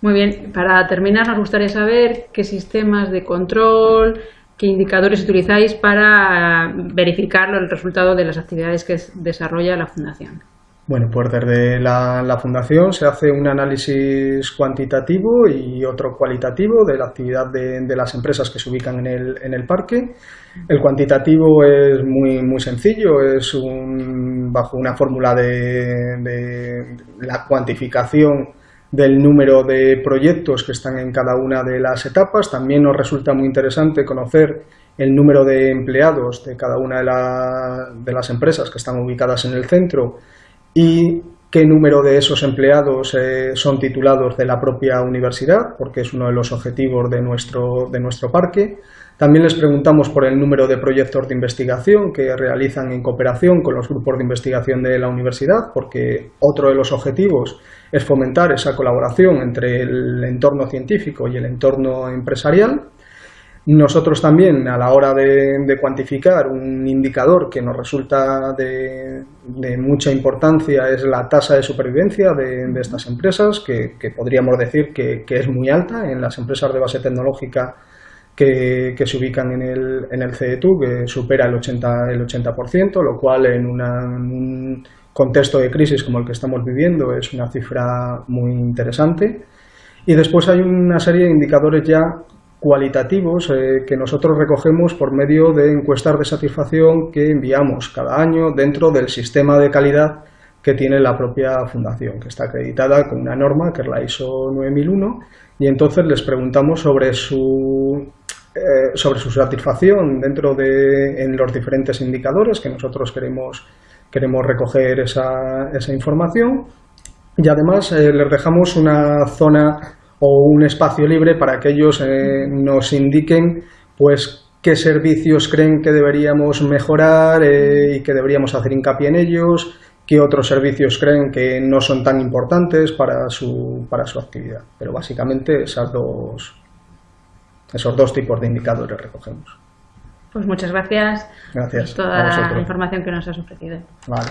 Muy bien, para terminar nos gustaría saber qué sistemas de control, qué indicadores utilizáis para verificar el resultado de las actividades que desarrolla la Fundación. Bueno, pues desde la, Fundación se hace un análisis cuantitativo y otro cualitativo de la actividad de, las empresas que se ubican en el, parque. El cuantitativo es muy, muy sencillo, es un, bajo una fórmula de la cuantificación del número de proyectos que están en cada una de las etapas. También nos resulta muy interesante conocer el número de empleados de cada una de, las empresas que están ubicadas en el centro y qué número de esos empleados eh, son titulados de la propia universidad, porque es uno de los objetivos de nuestro, de nuestro parque. También les preguntamos por el número de proyectos de investigación que realizan en cooperación con los grupos de investigación de la universidad, porque otro de los objetivos es fomentar esa colaboración entre el entorno científico y el entorno empresarial. Nosotros también, a la hora de, cuantificar un indicador que nos resulta de, mucha importancia, es la tasa de supervivencia de, estas empresas, que, podríamos decir que, es muy alta en las empresas de base tecnológica que, se ubican en el, en el CETU, que supera el 80%, el 80% lo cual en, un contexto de crisis como el que estamos viviendo es una cifra muy interesante. Y después hay una serie de indicadores ya cualitativos eh, que nosotros recogemos por medio de encuestas de satisfacción que enviamos cada año dentro del sistema de calidad que tiene la propia fundación, que está acreditada con una norma que es la ISO 9001 y entonces les preguntamos sobre su eh, sobre su satisfacción dentro de en los diferentes indicadores que nosotros queremos queremos recoger esa, esa información. Y además eh, les dejamos una zona o un espacio libre para que ellos eh, nos indiquen pues qué servicios creen que deberíamos mejorar eh, y que deberíamos hacer hincapié en ellos, qué otros servicios creen que no son tan importantes para su, para su actividad. Pero básicamente esas dos, esos dos tipos de indicadores recogemos. Pues muchas gracias, gracias por toda la información que nos has ofrecido. Vale.